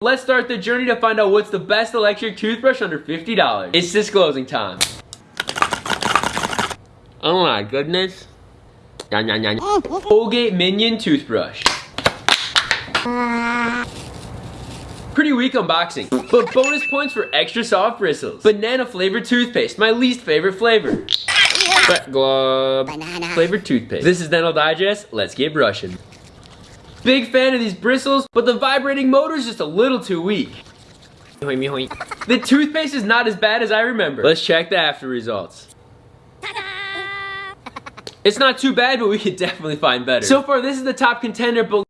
Let's start the journey to find out what's the best electric toothbrush under $50. It's disclosing time. Oh my goodness. Yan, yan. Colgate Minion Toothbrush. Pretty weak unboxing, but bonus points for extra soft bristles. Banana flavored toothpaste, my least favorite flavor. Wet glob. Banana. Flavored toothpaste. This is Dental Digest, let's get brushing. Big fan of these bristles, but the vibrating motor is just a little too weak. The toothpaste is not as bad as I remember. Let's check the after results. It's not too bad, but we could definitely find better. So far, this is the top contender, but